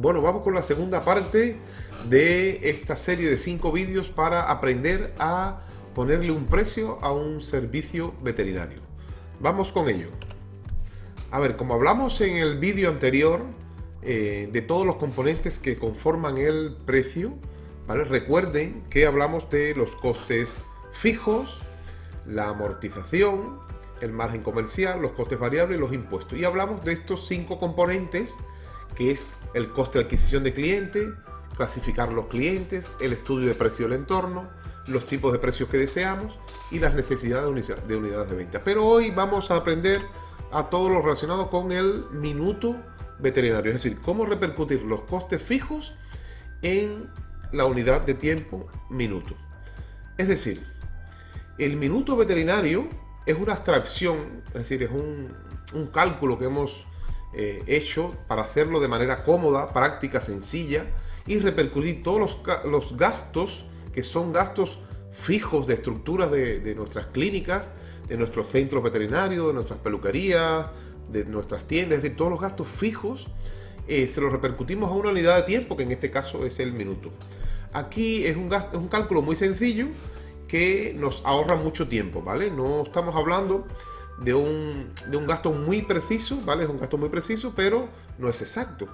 Bueno, vamos con la segunda parte de esta serie de cinco vídeos para aprender a ponerle un precio a un servicio veterinario. Vamos con ello. A ver, como hablamos en el vídeo anterior eh, de todos los componentes que conforman el precio, ¿vale? recuerden que hablamos de los costes fijos, la amortización, el margen comercial, los costes variables y los impuestos. Y hablamos de estos cinco componentes, que es el coste de adquisición de cliente, clasificar los clientes, el estudio de precio del entorno, los tipos de precios que deseamos y las necesidades de unidades de venta. Pero hoy vamos a aprender a todo lo relacionado con el minuto veterinario, es decir, cómo repercutir los costes fijos en la unidad de tiempo minuto. Es decir, el minuto veterinario es una abstracción, es decir, es un, cálculo que hemos eh, hecho para hacerlo de manera cómoda, práctica, sencilla y repercutir todos los, gastos que son gastos fijos de estructuras de, nuestras clínicas, de nuestros centros veterinarios, de nuestras peluquerías, de nuestras tiendas, es decir, todos los gastos fijos eh, se los repercutimos a una unidad de tiempo, que en este caso es el minuto. Aquí es un, gasto, es un cálculo muy sencillo que nos ahorra mucho tiempo, ¿vale? No estamos hablando de un, de un gasto muy preciso, ¿vale? Es un gasto muy preciso, pero no es exacto,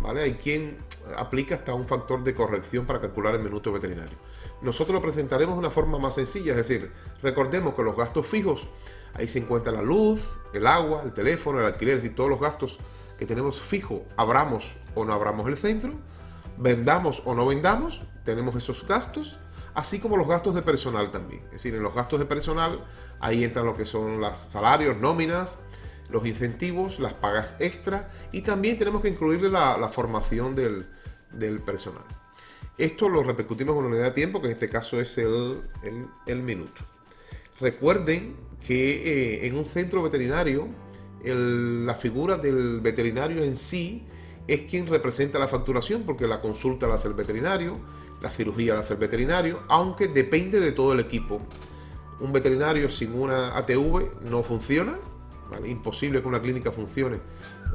¿vale? Hay quien aplica hasta un factor de corrección para calcular el minuto veterinario. Nosotros lo presentaremos de una forma más sencilla, es decir, recordemos que los gastos fijos, ahí se encuentra la luz, el agua, el teléfono, el alquiler, y todos los gastos que tenemos fijo, abramos o no abramos el centro, vendamos o no vendamos, tenemos esos gastos, así como los gastos de personal también. Es decir, en los gastos de personal ahí entran lo que son los salarios, nóminas, los incentivos, las pagas extra y también tenemos que incluirle la, formación del, personal. Esto lo repercutimos en una unidad de tiempo, que en este caso es el, minuto. Recuerden que eh, en un centro veterinario, la figura del veterinario en sí es quien representa la facturación, porque la consulta la hace el veterinario, la cirugía la hace el veterinario, aunque depende de todo el equipo. Un veterinario sin una ATV no funciona, imposible que una clínica funcione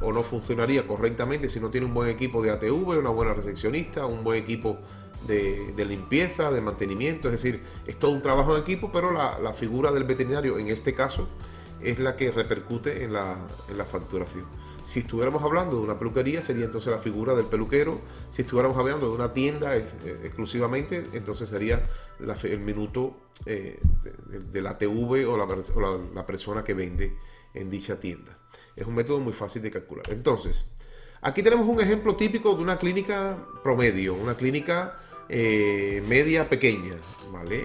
o no funcionaría correctamente si no tiene un buen equipo de ATV, una buena recepcionista, un buen equipo de, limpieza, de mantenimiento, es decir, es todo un trabajo en equipo, pero la, figura del veterinario en este caso es la que repercute en la facturación. Si estuviéramos hablando de una peluquería, sería entonces la figura del peluquero. Si estuviéramos hablando de una tienda eh, exclusivamente, entonces sería el minuto eh, de, la TV o, la, persona que vende en dicha tienda. Es un método muy fácil de calcular. Entonces, aquí tenemos un ejemplo típico de una clínica promedio, una clínica eh, media pequeña, ¿vale?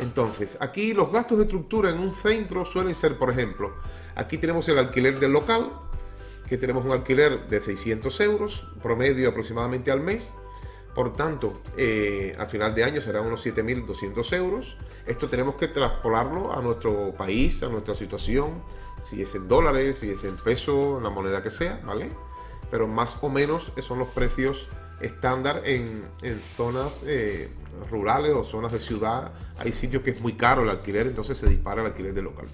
Entonces, aquí los gastos de estructura en un centro suelen ser, por ejemplo, aquí tenemos el alquiler del local, que tenemos un alquiler de 600 euros, promedio aproximadamente al mes. Por tanto, eh, al final de año serán unos 7.200 euros. Esto tenemos que traspolarlo a nuestro país, a nuestra situación, si es en dólares, si es en peso, la moneda que sea, ¿vale? Pero más o menos son los precios estándar en, zonas eh, rurales o zonas de ciudad. Hay sitios que es muy caro el alquiler, entonces se dispara el alquiler de local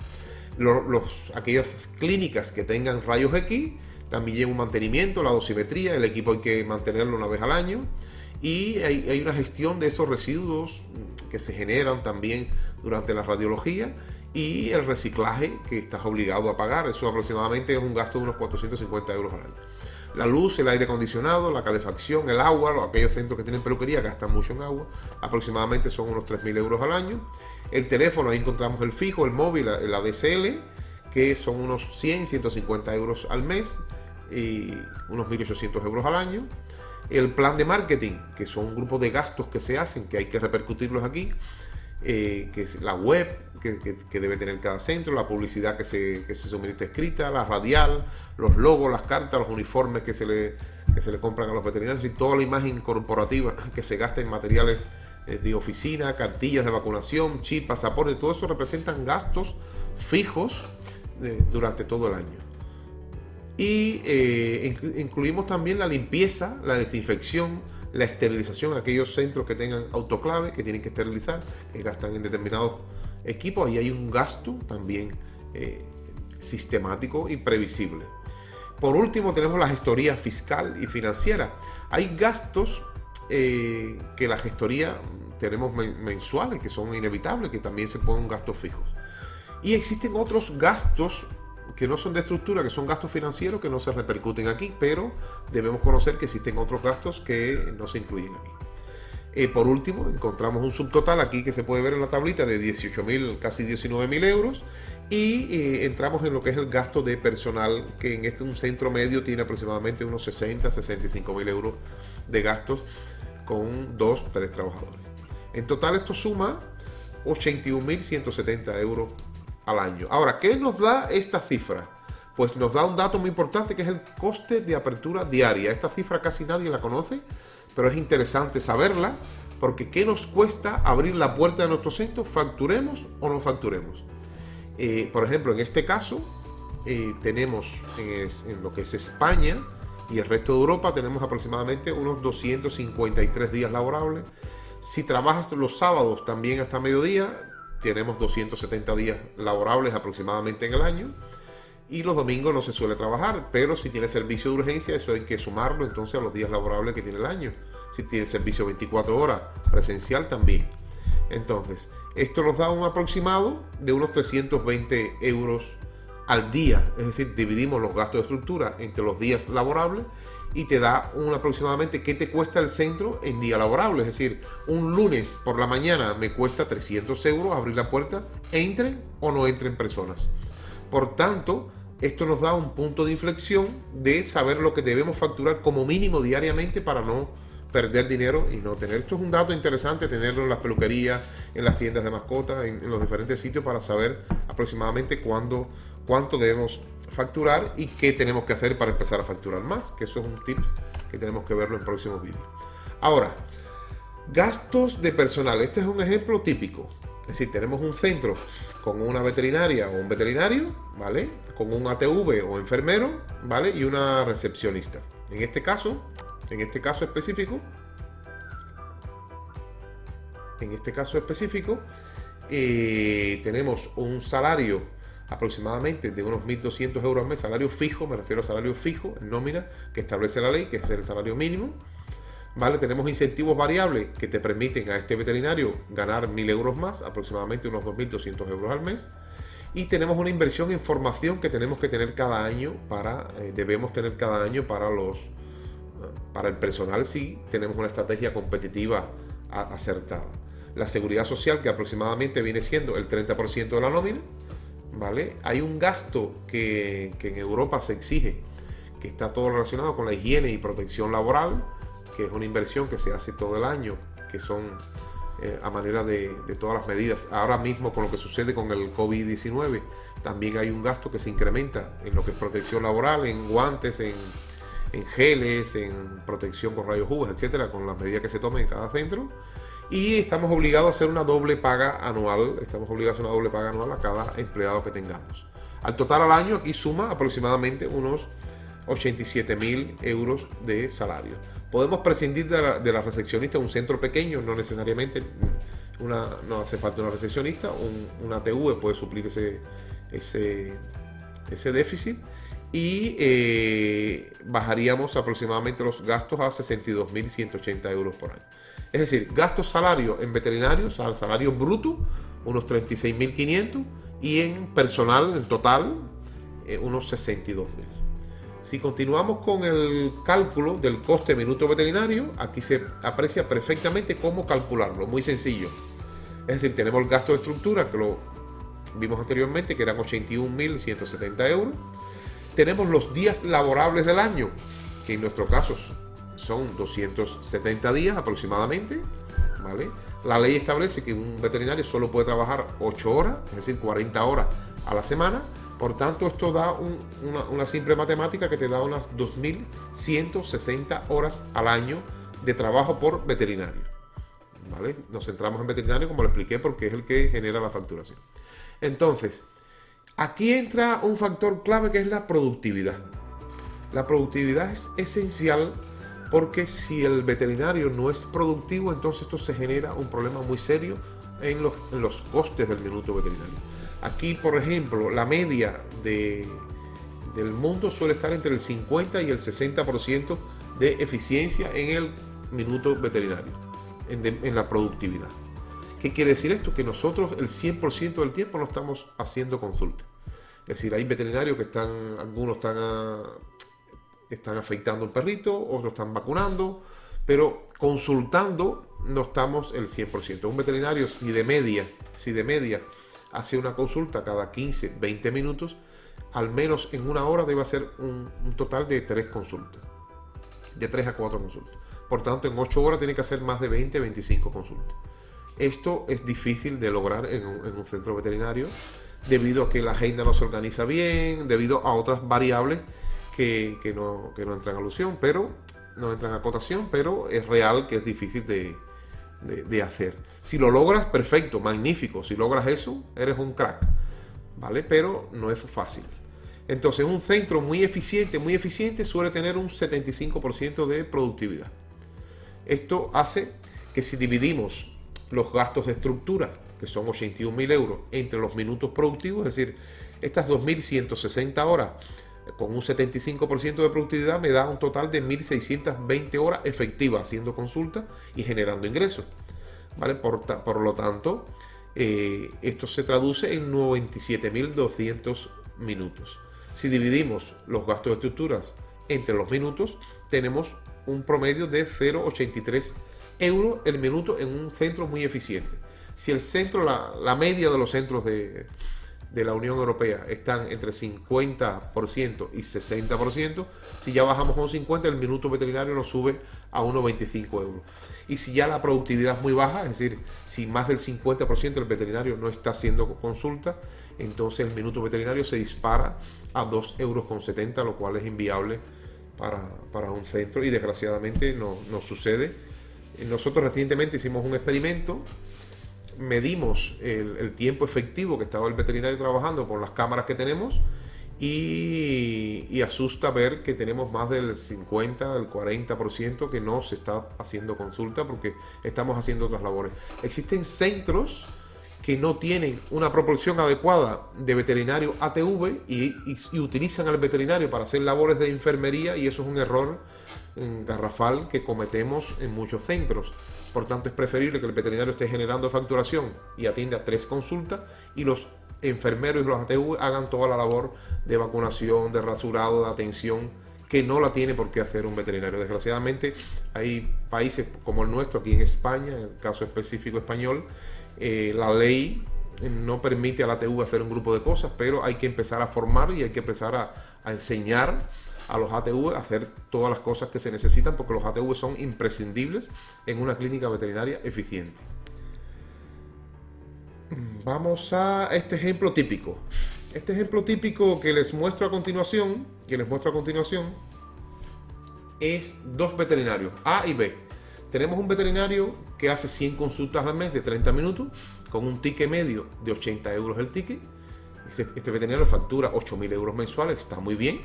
los, aquellas clínicas que tengan rayos X también lleva un mantenimiento, la dosimetría, el equipo hay que mantenerlo una vez al año y hay, una gestión de esos residuos que se generan también durante la radiología y el reciclaje que estás obligado a pagar, eso aproximadamente es un gasto de unos 450 euros al año. La luz, el aire acondicionado, la calefacción, el agua, aquellos centros que tienen peluquería gastan mucho en agua, aproximadamente son unos 3.000 euros al año. El teléfono, ahí encontramos el fijo, el móvil, el ADSL, que son unos 100, 150 euros al mes y unos 1.800 euros al año. El plan de marketing, que son un grupo de gastos que se hacen, que hay que repercutirlos aquí, eh, que es la web que, debe tener cada centro, la publicidad que se, que se suministra escrita, la radial, los logos, las cartas, los uniformes que se le, que se le compran a los veterinarios y toda la imagen corporativa que se gasta en materiales eh, de oficina, cartillas de vacunación, chip, pasaporte, todo eso representan gastos fijos eh, durante todo el año. Y incluimos también la limpieza, la desinfección, la esterilización, aquellos centros que tengan autoclave, que tienen que esterilizar, que gastan en determinados equipos, ahí hay un gasto también eh, sistemático y previsible. Por último, tenemos la gestoría fiscal y financiera. Hay gastos eh, que la gestoría tenemos mensuales, que son inevitables, que también se ponen gastos fijos. Y existen otros gastos que no son de estructura, que son gastos financieros que no se repercuten aquí, pero debemos conocer que existen otros gastos que no se incluyen aquí. Eh, por último, encontramos un subtotal aquí que se puede ver en la tablita de 18.000, casi 19.000 euros. Y eh, entramos en lo que es el gasto de personal, que en este un centro medio tiene aproximadamente unos 60, 65 mil euros de gastos con dos, tres trabajadores. En total esto suma 81.170 euros al año. Ahora, ¿qué nos da esta cifra? Pues nos da un dato muy importante que es el coste de apertura diaria. Esta cifra casi nadie la conoce, pero es interesante saberla porque ¿qué nos cuesta abrir la puerta de nuestro centro? ¿Facturemos o no facturemos? Eh, por ejemplo, en este caso, eh, tenemos en, lo que es España y el resto de Europa, tenemos aproximadamente unos 253 días laborables. Si trabajas los sábados también hasta mediodía, tenemos 270 días laborables aproximadamente en el año. Y los domingos no se suele trabajar, pero si tiene servicio de urgencia, eso hay que sumarlo entonces a los días laborables que tiene el año. Si tiene servicio 24 horas presencial también. Entonces, esto nos da un aproximado de unos 320 euros al día. Es decir, dividimos los gastos de estructura entre los días laborables y te da un aproximadamente qué te cuesta el centro en día laborable. Es decir, un lunes por la mañana me cuesta 300 euros abrir la puerta, entren o no entren personas. Por tanto, esto nos da un punto de inflexión de saber lo que debemos facturar como mínimo diariamente para no perder dinero y no tener. Esto es un dato interesante tenerlo en las peluquerías, en las tiendas de mascotas, en, los diferentes sitios para saber aproximadamente cuándo, cuánto debemos facturar y qué tenemos que hacer para empezar a facturar más, que eso es un tips que tenemos que verlo en próximos vídeos. Ahora, gastos de personal. Este es un ejemplo típico. Es decir, tenemos un centro con una veterinaria o un veterinario, ¿vale? Con un ATV o enfermero, ¿vale? Y una recepcionista. En este caso, en este caso específico, en este caso específico, eh, tenemos un salario aproximadamente de unos 1.200 euros al mes, salario fijo, me refiero a salario fijo, en nómina, que establece la ley, que es el salario mínimo. ¿Vale? Tenemos incentivos variables que te permiten a este veterinario ganar 1.000 euros más, aproximadamente unos 2.200 euros al mes. Y tenemos una inversión en formación que tenemos que tener cada año para, eh, debemos tener cada año para los, para el personal sí tenemos una estrategia competitiva acertada. La seguridad social, que aproximadamente viene siendo el 30% de la nómina, ¿vale? Hay un gasto que, en Europa se exige, que está todo relacionado con la higiene y protección laboral, que es una inversión que se hace todo el año, que son eh, a manera de, todas las medidas. Ahora mismo con lo que sucede con el COVID-19, también hay un gasto que se incrementa en lo que es protección laboral, en guantes, en en geles, en protección con rayos UV, etcétera, con las medidas que se tomen en cada centro. Y estamos obligados a hacer una doble paga anual, estamos obligados a hacer una doble paga anual a cada empleado que tengamos. Al total al año aquí suma aproximadamente unos 87 mil euros de salario. Podemos prescindir de la, recepcionista un centro pequeño, no necesariamente una, no hace falta una recepcionista, un, una TV puede suplir ese, ese déficit y eh, bajaríamos aproximadamente los gastos a 62.180 euros por año. Es decir, gastos salarios en veterinarios, salario bruto, unos 36.500 y en personal, en total, eh, unos 62.000. Si continuamos con el cálculo del coste minuto veterinario, aquí se aprecia perfectamente cómo calcularlo, muy sencillo. Es decir, tenemos el gasto de estructura, que lo vimos anteriormente, que eran 81.170 euros tenemos los días laborables del año, que en nuestro caso son 270 días aproximadamente, ¿vale? La ley establece que un veterinario solo puede trabajar 8 horas, es decir, 40 horas a la semana. Por tanto, esto da una, simple matemática que te da unas 2.160 horas al año de trabajo por veterinario. ¿Vale? Nos centramos en veterinario, como lo expliqué, porque es el que genera la facturación. Entonces, Aquí entra un factor clave que es la productividad. La productividad es esencial porque si el veterinario no es productivo, entonces esto se genera un problema muy serio en los, costes del minuto veterinario. Aquí, por ejemplo, la media de, del mundo suele estar entre el 50 y el 60% de eficiencia en el minuto veterinario, en, la productividad. ¿Qué quiere decir esto? Que nosotros el 100% del tiempo no estamos haciendo consulta. Es decir, hay veterinarios que están, algunos están, están afeitando un perrito, otros están vacunando, pero consultando no estamos el 100%. Un veterinario, si de media, si de media hace una consulta cada 15, 20 minutos, al menos en una hora debe hacer un, total de 3 consultas. De 3 a 4 consultas. Por tanto, en 8 horas tiene que hacer más de 20, 25 consultas. Esto es difícil de lograr en un, centro veterinario debido a que la agenda no se organiza bien, debido a otras variables que, no, que no entran a alusión, pero no entran a cotación, pero es real que es difícil de, de, hacer. Si lo logras, perfecto, magnífico. Si logras eso, eres un crack. ¿Vale? Pero no es fácil. Entonces, un centro muy eficiente, muy eficiente, suele tener un 75% de productividad. Esto hace que si dividimos los gastos de estructura, que son 81.000 euros, entre los minutos productivos, es decir, estas 2.160 horas con un 75% de productividad me da un total de 1.620 horas efectivas haciendo consultas y generando ingresos. ¿vale? Por, lo tanto, eh, esto se traduce en 97.200 minutos. Si dividimos los gastos de estructuras entre los minutos, tenemos un promedio de 0,83 euros el minuto en un centro muy eficiente. Si el centro, la media de los centros de, de la Unión Europea están entre 50% y 60%, si ya bajamos a un 50, el minuto veterinario nos sube a 1,25 euros. Y si ya la productividad es muy baja, es decir, si más del 50% del veterinario no está haciendo consulta, entonces el minuto veterinario se dispara a 2,70 euros, lo cual es inviable para, un centro y desgraciadamente no, no sucede. Nosotros recientemente hicimos un experimento medimos el, tiempo efectivo que estaba el veterinario trabajando con las cámaras que tenemos y, asusta ver que tenemos más del 50, del 40% que no se está haciendo consulta porque estamos haciendo otras labores. Existen centros que no tienen una proporción adecuada de veterinario ATV y, utilizan al veterinario para hacer labores de enfermería y eso es un error garrafal que cometemos en muchos centros. Por tanto, es preferible que el veterinario esté generando facturación y atienda tres consultas y los enfermeros y los ATV hagan toda la labor de vacunación, de rasurado, de atención que no la tiene por qué hacer un veterinario. Desgraciadamente hay países como el nuestro, aquí en España, en el caso específico español, eh, la ley no permite a la ATV hacer un grupo de cosas, pero hay que empezar a formar y hay que empezar a enseñar a los ATV hacer todas las cosas que se necesitan porque los ATV son imprescindibles en una clínica veterinaria eficiente. Vamos a este ejemplo típico. Este ejemplo típico que les muestro a continuación, que les muestro a continuación, es dos veterinarios, A y B. Tenemos un veterinario que hace 100 consultas al mes de 30 minutos, con un ticket medio de 80 euros el ticket. Este, este veterinario factura 8.000 euros mensuales, está muy bien.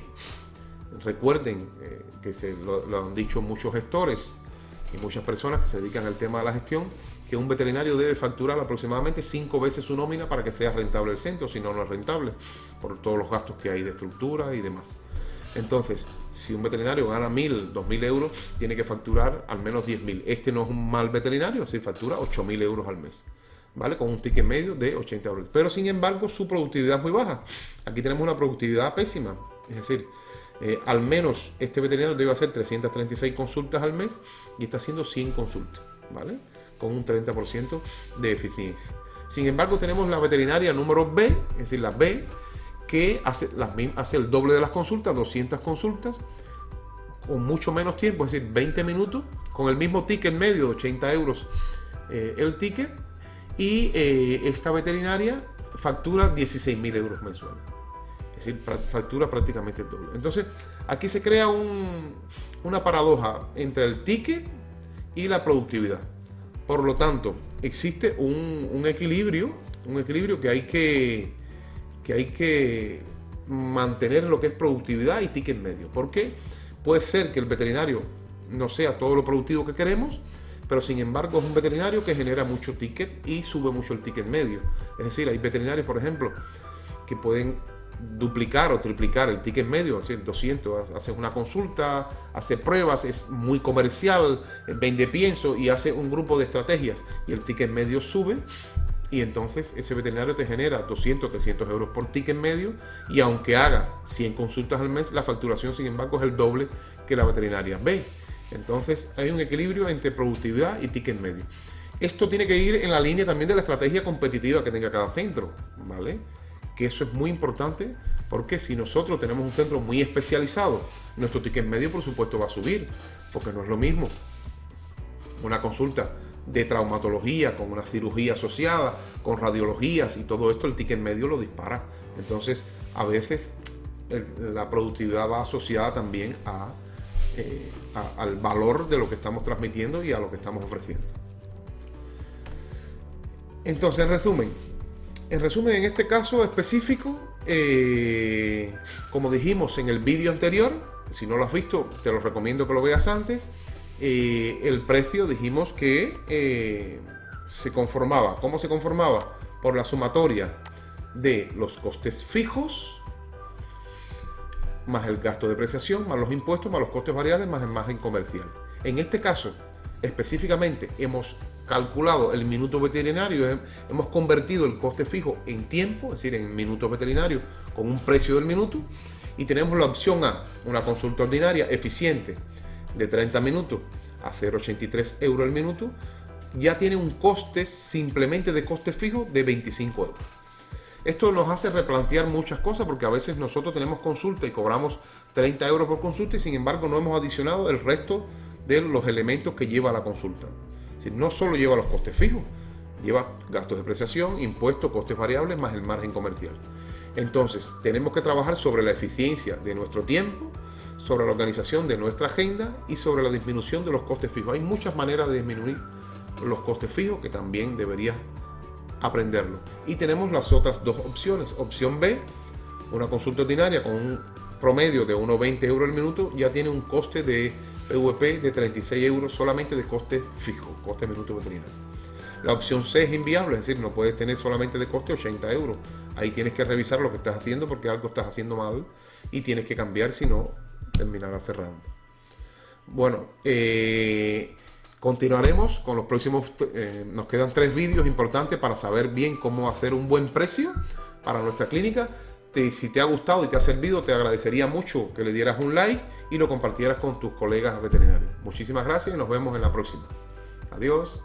Recuerden eh, que se lo, han dicho muchos gestores y muchas personas que se dedican al tema de la gestión, que un veterinario debe facturar aproximadamente cinco veces su nómina para que sea rentable el centro, si no, no es rentable, por todos los gastos que hay de estructura y demás. Entonces, si un veterinario gana mil, dos mil euros, tiene que facturar al menos diez mil. Este no es un mal veterinario, así factura ocho mil euros al mes. ¿Vale? Con un ticket medio de 80 euros. Pero sin embargo, su productividad es muy baja. Aquí tenemos una productividad pésima. Es decir, eh, al menos este veterinario debe hacer 336 consultas al mes y está haciendo 100 consultas, ¿vale? Con un 30% de eficiencia. Sin embargo, tenemos la veterinaria número B, es decir, la B, que hace, el doble de las consultas, 200 consultas, con mucho menos tiempo, es decir, 20 minutos, con el mismo ticket medio de 80 euros eh, el ticket, y eh, esta veterinaria factura 16.000 euros mensuales es decir, factura prácticamente el doble. Entonces, aquí se crea una paradoja entre el ticket y la productividad. Por lo tanto, existe un, equilibrio, un equilibrio que hay que, que hay que mantener lo que es productividad y ticket medio. Porque puede ser que el veterinario no sea todo lo productivo que queremos, pero sin embargo es un veterinario que genera mucho ticket y sube mucho el ticket medio. Es decir, hay veterinarios, por ejemplo, que pueden duplicar o triplicar el ticket medio, es decir, 200, haces una consulta, hace pruebas, es muy comercial, vende pienso y hace un grupo de estrategias y el ticket medio sube y entonces ese veterinario te genera 200, 300 euros por ticket medio y aunque haga 100 consultas al mes, la facturación sin embargo es el doble que la veterinaria ve. Entonces hay un equilibrio entre productividad y ticket medio. Esto tiene que ir en la línea también de la estrategia competitiva que tenga cada centro, ¿vale? Que eso es muy importante porque si nosotros tenemos un centro muy especializado, nuestro ticket medio por supuesto va a subir, porque no es lo mismo una consulta de traumatología con una cirugía asociada, con radiologías y todo esto, el ticket medio lo dispara. Entonces, a veces la productividad va asociada también eh, a, al valor de lo que estamos transmitiendo y a lo que estamos ofreciendo. Entonces, en resumen, en resumen, en este caso específico, eh, como dijimos en el vídeo anterior, si no lo has visto, te lo recomiendo que lo veas antes. Eh, el precio dijimos que eh, se conformaba. ¿Cómo se conformaba? Por la sumatoria de los costes fijos, más el gasto de depreciación, más los impuestos, más los costes variables, más el margen comercial. En este caso, específicamente, hemos calculado el minuto veterinario, hemos convertido el coste fijo en tiempo, es decir, en minutos veterinarios, con un precio del minuto, y tenemos la opción A, una consulta ordinaria eficiente de 30 minutos a 0,83 euros el minuto, ya tiene un coste simplemente de coste fijo de 25 euros. Esto nos hace replantear muchas cosas porque a veces nosotros tenemos consulta y cobramos 30 euros por consulta y sin embargo no hemos adicionado el resto de los elementos que lleva la consulta no solo lleva los costes fijos, lleva gastos de depreciación, impuestos, costes variables, más el margen comercial. Entonces, tenemos que trabajar sobre la eficiencia de nuestro tiempo, sobre la organización de nuestra agenda y sobre la disminución de los costes fijos. Hay muchas maneras de disminuir los costes fijos que también deberías aprenderlo. Y tenemos las otras dos opciones. Opción B, una consulta ordinaria con un promedio de 1,20 euros al minuto, ya tiene un coste de PVP de 36 euros solamente de coste fijo, coste minuto veterinario. La opción C es inviable, es decir, no puedes tener solamente de coste 80 euros. Ahí tienes que revisar lo que estás haciendo porque algo estás haciendo mal y tienes que cambiar, si no, terminarás cerrando. Bueno, eh, continuaremos con los próximos, eh, nos quedan tres vídeos importantes para saber bien cómo hacer un buen precio para nuestra clínica si te ha gustado y te ha servido, te agradecería mucho que le dieras un like y lo compartieras con tus colegas veterinarios. Muchísimas gracias y nos vemos en la próxima. Adiós.